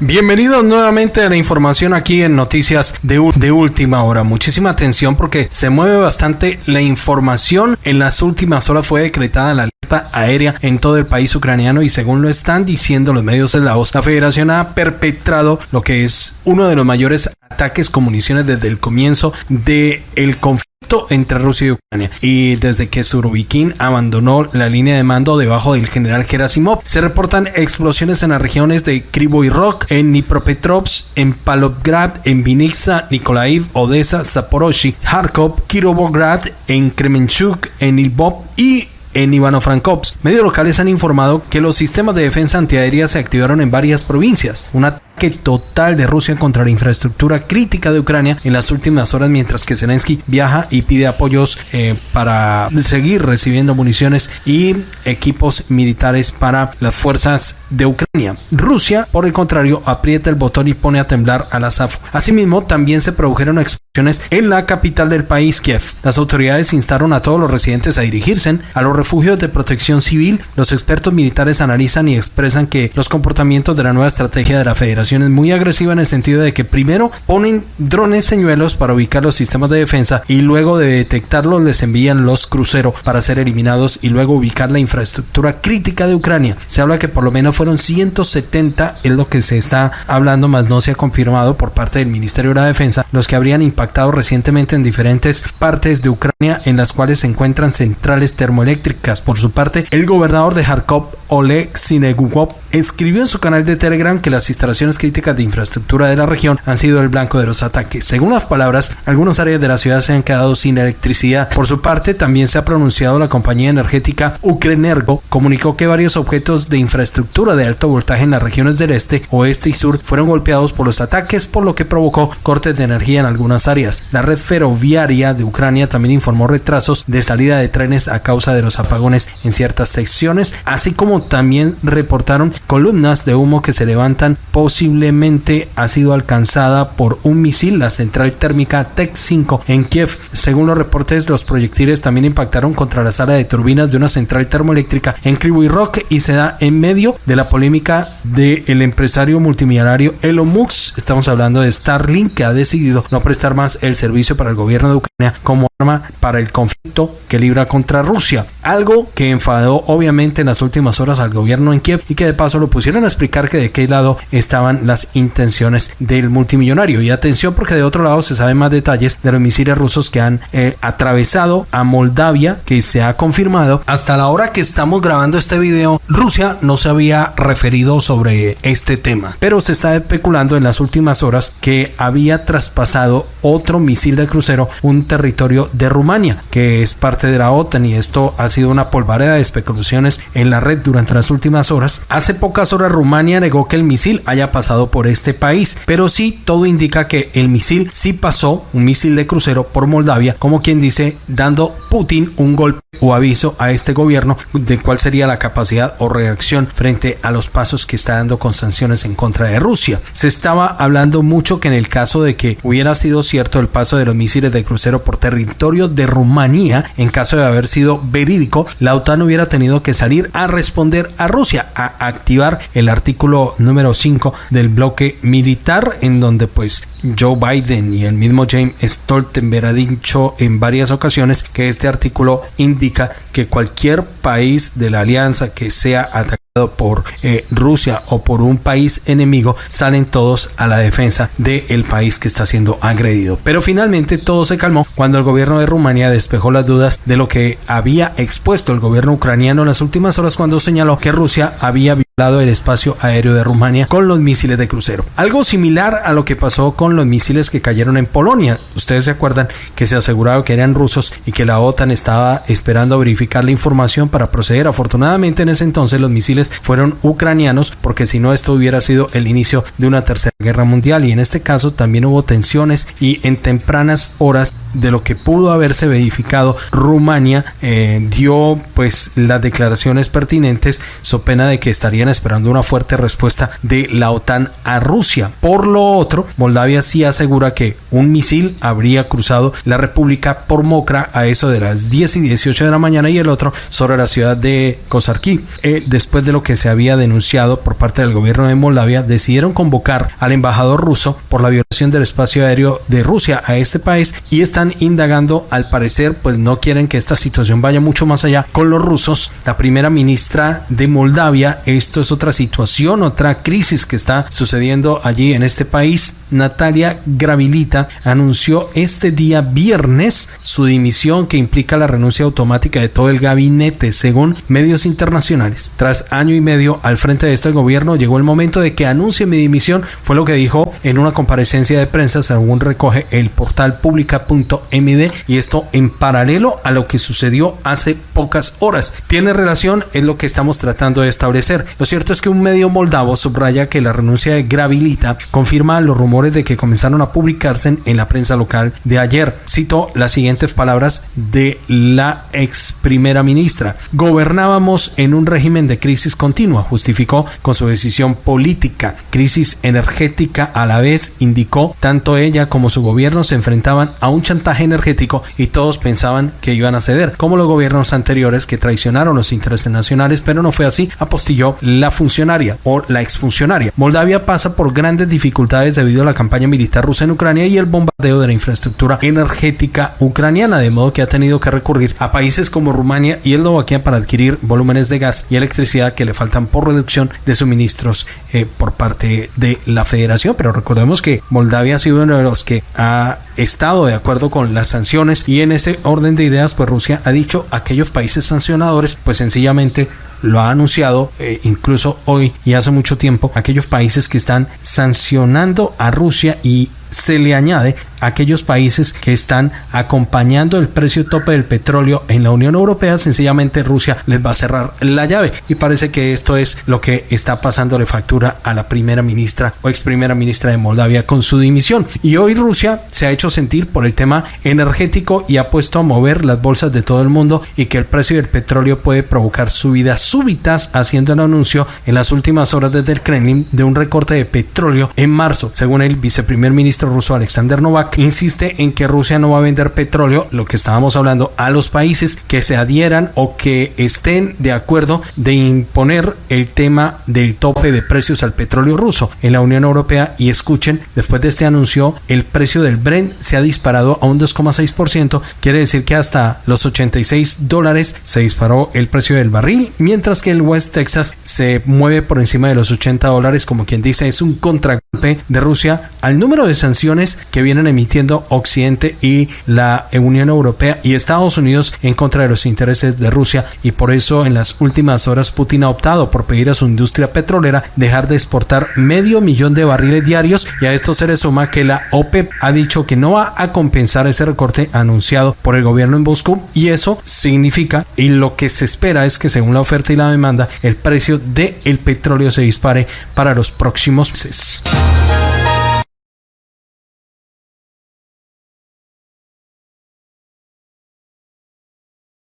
Bienvenidos nuevamente a la información aquí en Noticias de, de, Última Hora. Muchísima atención porque se mueve bastante la información. En las últimas horas fue decretada la alerta aérea en todo el país ucraniano y según lo están diciendo los medios eslavos, la federación ha perpetrado lo que es uno de los mayores ataques con municiones desde el comienzo del el conflicto entre Rusia y Ucrania. Y desde que Surovikin abandonó la línea de mando debajo del general Gerasimov, se reportan explosiones en las regiones de Krivoy Rog, en Dnipropetrovsk, en Palovgrad, en Vinitsa, Nikolaiv, Odessa, Zaporozhye, Kharkov, Kirovograd, en Kremenchuk, en Lvov y en Ivano-Frankovsk. Medios locales han informado que los sistemas de defensa antiaérea se activaron en varias provincias. Una que total de Rusia contra la infraestructura crítica de Ucrania en las últimas horas mientras que Zelensky viaja y pide apoyos eh, para seguir recibiendo municiones y equipos militares para las fuerzas de Ucrania. Rusia, por el contrario, aprieta el botón y pone a temblar a la SAF. Asimismo, también se produjeron explosiones en la capital del país, Kiev. Las autoridades instaron a todos los residentes a dirigirse a los refugios de protección civil. Los expertos militares analizan y expresan que los comportamientos de la nueva estrategia de la Federación muy agresiva en el sentido de que primero ponen drones señuelos para ubicar los sistemas de defensa y luego de detectarlos les envían los cruceros para ser eliminados y luego ubicar la infraestructura crítica de Ucrania. Se habla que por lo menos fueron 170, es lo que se está hablando, más no se ha confirmado por parte del Ministerio de la Defensa, los que habrían impactado recientemente en diferentes partes de Ucrania en las cuales se encuentran centrales termoeléctricas. Por su parte, el gobernador de Kharkov, Oleg Sinegukov, escribió en su canal de Telegram que las instalaciones críticas de infraestructura de la región han sido el blanco de los ataques. Según las palabras, algunas áreas de la ciudad se han quedado sin electricidad. Por su parte, también se ha pronunciado la compañía energética Ukrenergo, comunicó que varios objetos de infraestructura de alto voltaje en las regiones del este, oeste y sur fueron golpeados por los ataques, por lo que provocó cortes de energía en algunas áreas. La red ferroviaria de Ucrania también informó retrasos de salida de trenes a causa de los apagones en ciertas secciones, así como también reportaron columnas de humo que se levantan posiblemente ha sido alcanzada por un misil, la central térmica TEC-5 en Kiev. Según los reportes, los proyectiles también impactaron contra la sala de turbinas de una central termoeléctrica en Kryvyi Rock y se da en medio de la polémica del empresario multimillonario Elon Musk. Estamos hablando de Starlink que ha decidido no prestar más el servicio para el gobierno de Ucrania como arma para el conflicto que libra contra Rusia. Algo que enfadó obviamente en las últimas horas al gobierno en Kiev y que de paso lo pusieron a explicar que de qué lado estaban las intenciones del multimillonario. Y atención porque de otro lado se saben más detalles de los misiles rusos que han eh, atravesado a Moldavia, que se ha confirmado. Hasta la hora que estamos grabando este video, Rusia no se había referido sobre este tema, pero se está especulando en las últimas horas que había traspasado otro misil de crucero un territorio de Rumania, que es parte de la OTAN y esto ha una polvareda de especulaciones en la red durante las últimas horas. Hace pocas horas Rumania negó que el misil haya pasado por este país, pero sí todo indica que el misil sí pasó, un misil de crucero por Moldavia, como quien dice, dando Putin un golpe o aviso a este gobierno de cuál sería la capacidad o reacción frente a los pasos que está dando con sanciones en contra de Rusia. Se estaba hablando mucho que en el caso de que hubiera sido cierto el paso de los misiles de crucero por territorio de Rumanía, en caso de haber sido verídico, la OTAN hubiera tenido que salir a responder a Rusia, a activar el artículo número 5 del bloque militar, en donde pues Joe Biden y el mismo James Stoltenberg ha dicho en varias ocasiones que este artículo indica que cualquier país de la alianza que sea atacado por eh, Rusia o por un país enemigo, salen todos a la defensa del país que está siendo agredido. Pero finalmente todo se calmó cuando el gobierno de Rumania despejó las dudas de lo que había expuesto el gobierno ucraniano en las últimas horas cuando señaló que Rusia había violado el espacio aéreo de Rumania con los misiles de crucero. Algo similar a lo que pasó con los misiles que cayeron en Polonia. Ustedes se acuerdan que se aseguraba que eran rusos y que la OTAN estaba esperando verificar la información para proceder. Afortunadamente en ese entonces los misiles fueron ucranianos, porque si no esto hubiera sido el inicio de una tercera guerra mundial y en este caso también hubo tensiones y en tempranas horas de lo que pudo haberse verificado Rumania eh, dio pues las declaraciones pertinentes so pena de que estarían esperando una fuerte respuesta de la OTAN a Rusia. Por lo otro, Moldavia sí asegura que un misil habría cruzado la República por Mokra a eso de las 10 y 18 de la mañana y el otro sobre la ciudad de Kosarki. Eh, después de lo que se había denunciado por parte del gobierno de Moldavia, decidieron convocar al embajador ruso por la violación del espacio aéreo de Rusia a este país y están indagando, al parecer, pues no quieren que esta situación vaya mucho más allá con los rusos. La primera ministra de Moldavia, esto es otra situación, otra crisis que está sucediendo allí en este país. Natalia Gravilita anunció este día viernes su dimisión que implica la renuncia automática de todo el gabinete, según medios internacionales. Tras año y medio al frente de este gobierno, llegó el momento de que anuncie mi dimisión, fue lo que dijo en una comparecencia de prensa, según recoge el portal pública.md, y esto en paralelo a lo que sucedió hace pocas horas. Tiene relación, es lo que estamos tratando de establecer. Lo cierto es que un medio moldavo subraya que la renuncia de Gravilita confirma los rumores de que comenzaron a publicarse en, la prensa local de ayer. Cito las siguientes palabras de la ex primera ministra. Gobernábamos en un régimen de crisis continua, justificó con su decisión política. Crisis energética a la vez, indicó, tanto ella como su gobierno se enfrentaban a un chantaje energético y todos pensaban que iban a ceder, como los gobiernos anteriores que traicionaron los intereses nacionales, pero no fue así, apostilló la funcionaria o la exfuncionaria. Moldavia pasa por grandes dificultades debido la campaña militar rusa en Ucrania y el bombardeo de la infraestructura energética ucraniana, de modo que ha tenido que recurrir a países como Rumania y Eslovaquia para adquirir volúmenes de gas y electricidad que le faltan por reducción de suministros eh, por parte de la federación. Pero recordemos que Moldavia ha sido uno de los que ha estado de acuerdo con las sanciones y en ese orden de ideas pues Rusia ha dicho aquellos países sancionadores pues sencillamente lo ha anunciado eh, incluso hoy y hace mucho tiempo aquellos países que están sancionando a Rusia y se le añade aquellos países que están acompañando el precio tope del petróleo en la Unión Europea, sencillamente Rusia les va a cerrar la llave y parece que esto es lo que está pasando de factura a la primera ministra o ex primera ministra de Moldavia con su dimisión. Y hoy Rusia se ha hecho sentir por el tema energético y ha puesto a mover las bolsas de todo el mundo y que el precio del petróleo puede provocar subidas súbitas, haciendo el anuncio en las últimas horas desde el Kremlin de un recorte de petróleo en marzo, según el viceprimer ministro ruso Alexander Novak insiste en que Rusia no va a vender petróleo, lo que estábamos hablando, a los países que se adhieran o que estén de acuerdo de imponer el tema del tope de precios al petróleo ruso en la Unión Europea. Y escuchen, después de este anuncio, el precio del Brent se ha disparado a un 2,6%, quiere decir que hasta los 86 dólares se disparó el precio del barril, mientras que el West Texas se mueve por encima de los 80 dólares, como quien dice, es un contragolpe de Rusia al número de sanciones que vienen emitiendo Occidente y la Unión Europea y Estados Unidos en contra de los intereses de Rusia. Y por eso en las últimas horas Putin ha optado por pedir a su industria petrolera dejar de exportar medio millón de barriles diarios. Y a esto se le suma que la OPEP ha dicho que no va a compensar ese recorte anunciado por el gobierno en Moscú. Y eso significa y lo que se espera es que según la oferta y la demanda el precio del el petróleo se dispare para los próximos meses.